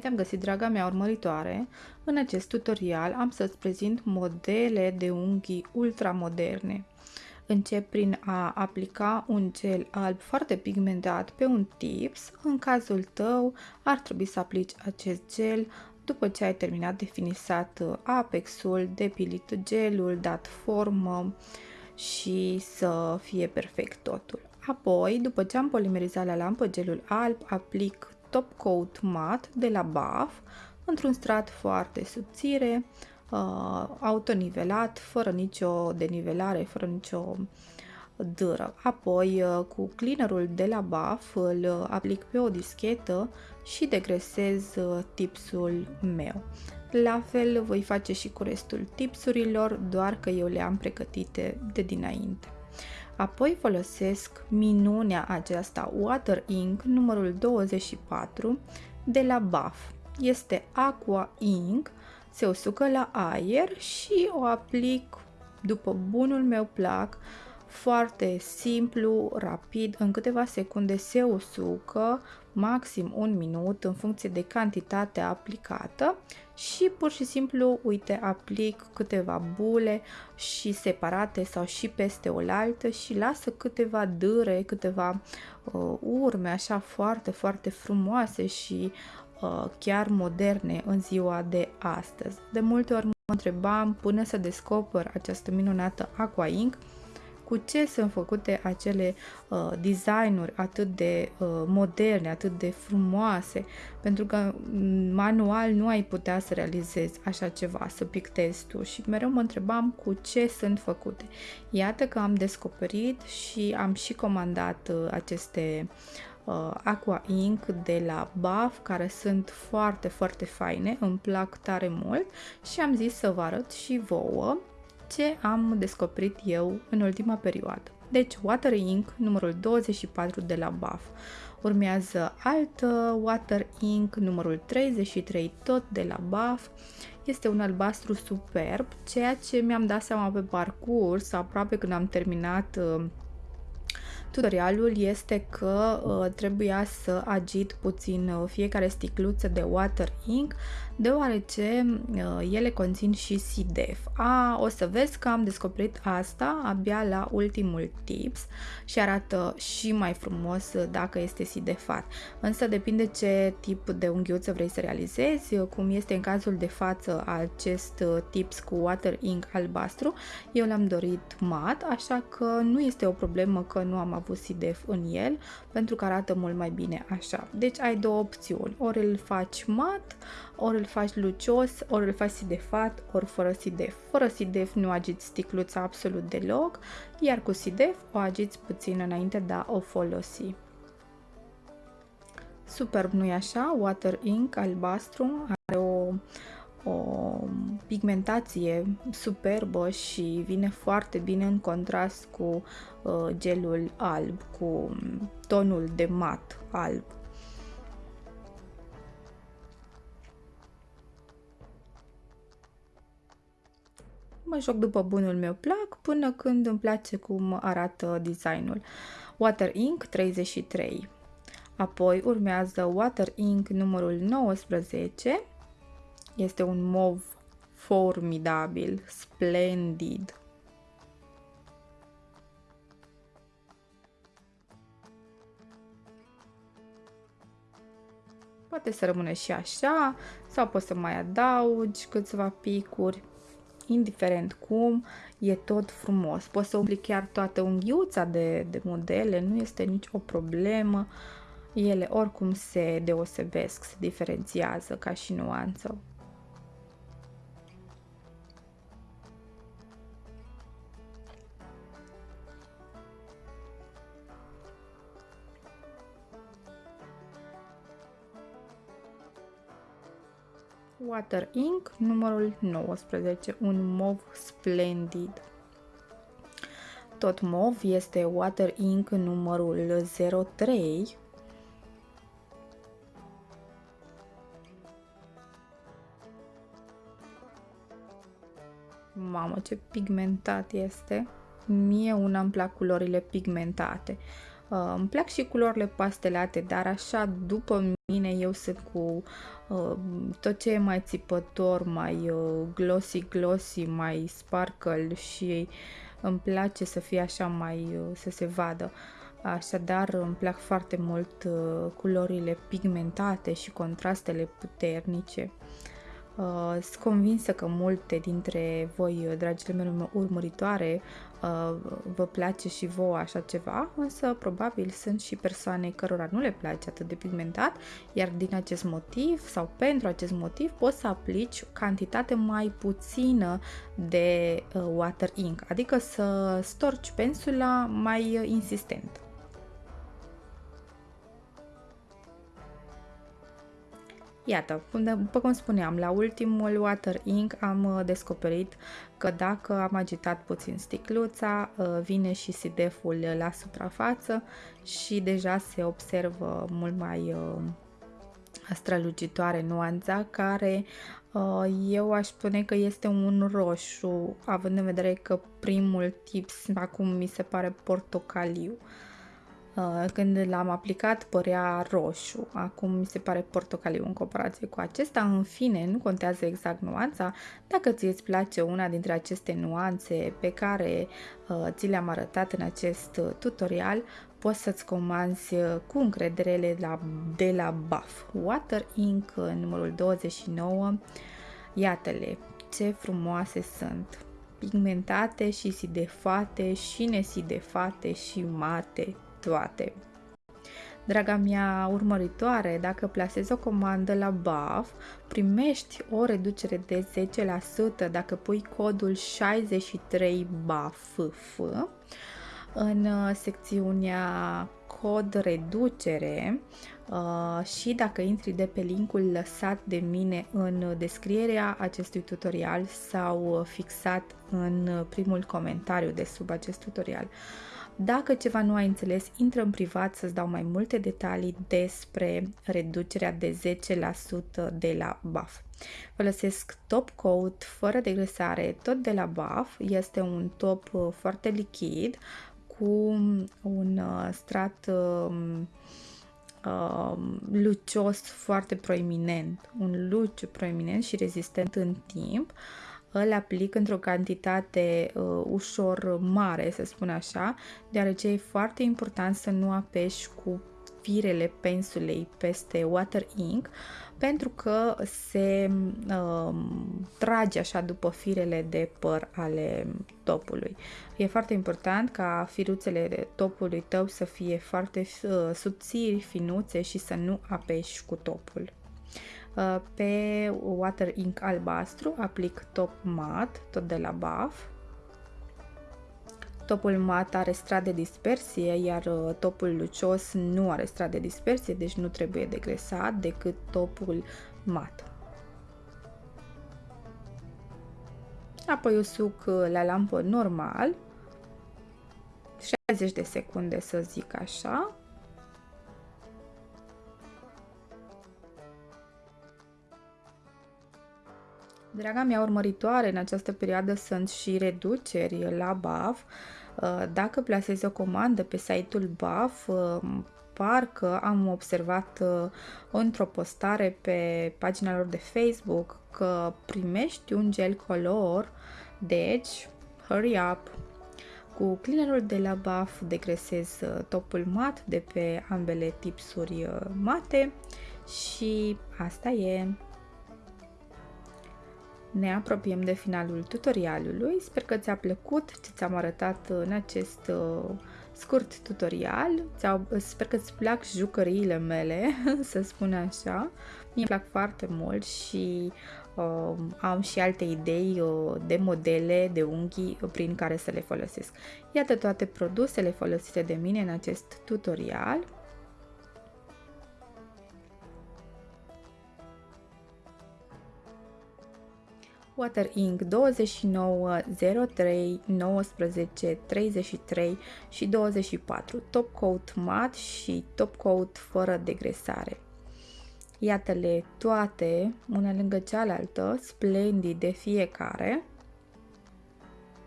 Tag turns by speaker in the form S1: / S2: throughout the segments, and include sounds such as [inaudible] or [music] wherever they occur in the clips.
S1: te-am găsit, draga mea urmăritoare! În acest tutorial am să-ți prezint modele de unghii ultramoderne. Încep prin a aplica un gel alb foarte pigmentat pe un tips. În cazul tău ar trebui să aplici acest gel după ce ai terminat de finisat apexul, depilit gelul, dat formă și să fie perfect totul. Apoi, după ce am polimerizat la lampă gelul alb, aplic top coat mat de la BAF într-un strat foarte subțire, uh, autonivelat, fără nicio denivelare, fără nicio dâră. Apoi, uh, cu cleanerul de la BAF, îl aplic pe o dischetă și degresez uh, tipsul meu. La fel voi face și cu restul tipsurilor, doar că eu le am pregătite de dinainte. Apoi folosesc minunea aceasta Water Ink numărul 24 de la BAF. Este Aqua Ink, se usucă la aer și o aplic după bunul meu plac foarte simplu, rapid, în câteva secunde se usucă, maxim un minut în funcție de cantitatea aplicată și pur și simplu, uite, aplic câteva bule și separate sau și peste oaltă și lasă câteva dâre, câteva uh, urme așa foarte, foarte frumoase și uh, chiar moderne în ziua de astăzi. De multe ori mă întrebam până să descoper această minunată Aqua Ink cu ce sunt făcute acele uh, designuri atât de uh, moderne, atât de frumoase, pentru că mm, manual nu ai putea să realizezi așa ceva, să pictezi tu și mereu mă întrebam cu ce sunt făcute. Iată că am descoperit și am și comandat uh, aceste uh, Aqua Ink de la BAF care sunt foarte, foarte faine, îmi plac tare mult și am zis să vă arăt și vouă ce am descoperit eu în ultima perioadă. Deci Water Ink numărul 24 de la BAF. Urmează altă Water Ink numărul 33 tot de la BAF. Este un albastru superb, ceea ce mi-am dat seama pe parcurs, aproape când am terminat uh, Tutorialul este că uh, trebuia să agit puțin uh, fiecare sticluță de water ink, deoarece uh, ele conțin și SIDEF. A, o să vezi că am descoperit asta abia la ultimul tips și arată și mai frumos dacă este sidefat. Însă depinde ce tip de unghiuță vrei să realizezi, cum este în cazul de față acest tips cu water ink albastru, eu l-am dorit mat, așa că nu este o problemă că nu am avut SIDEF în el, pentru că arată mult mai bine așa. Deci ai două opțiuni, ori îl faci mat, ori îl faci lucios, ori îl faci sidefat, ori fără sidef. Fără sidef nu agiți sticluța absolut deloc, iar cu sidef o agiți puțin înainte de a o folosi. Superb, nu-i așa? Water Ink albastru are o o pigmentație superbă și vine foarte bine în contrast cu uh, gelul alb, cu tonul de mat alb. Mă joc după bunul meu plac până când îmi place cum arată designul. Water Ink 33 Apoi urmează Water Ink numărul 19 este un mov formidabil, splendid. Poate să rămâne și așa sau poți să mai adaugi câțiva picuri. Indiferent cum, e tot frumos. Poți să umpli chiar toată unghiuța de, de modele, nu este nicio problemă. Ele oricum se deosebesc, se diferențiază ca și nuanță. Water Ink, numărul 19, un mov splendid. Tot mov este Water Ink numărul 03. Mamă, ce pigmentat este! Mie una îmi plac culorile pigmentate. Uh, îmi plac și culorile pastelate, dar așa după mine eu sunt cu uh, tot ce e mai țipător, mai uh, glossy-glossy, mai sparkle și îmi place să fie așa mai, uh, să se vadă. Așadar îmi plac foarte mult uh, culorile pigmentate și contrastele puternice. Uh, sunt convinsă că multe dintre voi, dragile mele urmăritoare, uh, vă place și vouă așa ceva, însă probabil sunt și persoane cărora nu le place atât de pigmentat, iar din acest motiv sau pentru acest motiv poți să aplici cantitate mai puțină de uh, water ink, adică să storci pensula mai insistent. Iată, după cum spuneam, la ultimul Water Ink am uh, descoperit că dacă am agitat puțin sticluța, uh, vine și sideful la suprafață și deja se observă mult mai uh, strălucitoare nuanța care eu aș spune că este un roșu, având în vedere că primul tips acum mi se pare portocaliu. Uh, când l-am aplicat părea roșu, acum mi se pare portocaliu în comparație cu acesta. În fine, nu contează exact nuanța. Dacă ți îți place una dintre aceste nuanțe pe care uh, ți le-am arătat în acest tutorial, poți să-ți comanzi uh, cu încredere la, de la Buff Water Ink numărul 29. Iată-le, ce frumoase sunt! Pigmentate și sidefate și nesidefate și mate toate. Draga mea urmăritoare, dacă plasezi o comandă la BAF, primești o reducere de 10% dacă pui codul 63BAFF în uh, secțiunea cod reducere uh, și dacă intri de pe linkul lăsat de mine în descrierea acestui tutorial sau fixat în primul comentariu de sub acest tutorial. Dacă ceva nu ai înțeles, intră în privat să-ți dau mai multe detalii despre reducerea de 10% de la BAF. Folosesc top coat fără degresare, tot de la BAF. Este un top uh, foarte lichid cu un uh, strat um, uh, lucios foarte proeminent, un luciu proeminent și rezistent în timp. Uh, îl aplic într-o cantitate uh, ușor mare, să spun așa, deoarece e foarte important să nu apeși cu firele pensulei peste water ink pentru că se uh, trage așa după firele de păr ale topului. E foarte important ca firuțele de topului tău să fie foarte uh, subțiri, finuțe și să nu apeși cu topul. Uh, pe water ink albastru aplic top mat, tot de la BAF. Topul mat are strat de dispersie, iar uh, topul lucios nu are strat de dispersie, deci nu trebuie degresat decât topul mat. Apoi usuc uh, la lampă normal, 60 de secunde să zic așa, Draga mea urmăritoare, în această perioadă sunt și reduceri la BAF. Uh, dacă plasezi o comandă pe site-ul BAF, uh, parcă am observat uh, într-o postare pe pagina lor de Facebook că primești un gel color, deci hurry up! Cu cleanerul de la BAF degresez topul mat de pe ambele tipsuri mate și asta e! Ne apropiem de finalul tutorialului. Sper că ți-a plăcut ce ți-am arătat în acest uh, scurt tutorial. Sper că îți plac jucăriile mele, [laughs] să spun așa. Mie plac foarte mult și uh, am și alte idei uh, de modele de unghii prin care să le folosesc. Iată toate produsele folosite de mine în acest tutorial. Water Ink 29, 03, 19, 33 și 24, top coat mat și top coat fără degresare. Iată-le toate, una lângă cealaltă, splendide fiecare.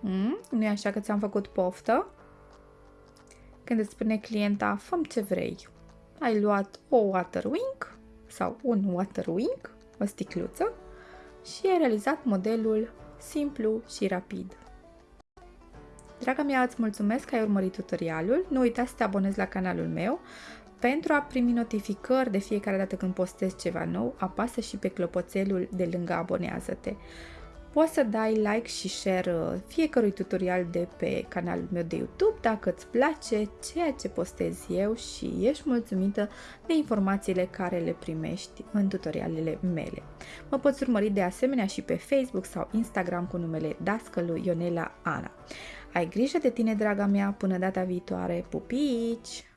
S1: Mm? nu e așa că ți-am făcut poftă? când îți spune clienta, făm ce vrei. Ai luat o water wing sau un water wing, o sticluță, și ai realizat modelul simplu și rapid. Draga mea, îți mulțumesc că ai urmărit tutorialul. Nu uita să te abonezi la canalul meu. Pentru a primi notificări de fiecare dată când postez ceva nou, apasă și pe clopoțelul de lângă abonează-te. Poți să dai like și share uh, fiecărui tutorial de pe canalul meu de YouTube dacă îți place ceea ce postez eu și ești mulțumită de informațiile care le primești în tutorialele mele. Mă poți urmări de asemenea și pe Facebook sau Instagram cu numele Dascălu Ionela Ana. Ai grijă de tine, draga mea, până data viitoare. Pupici!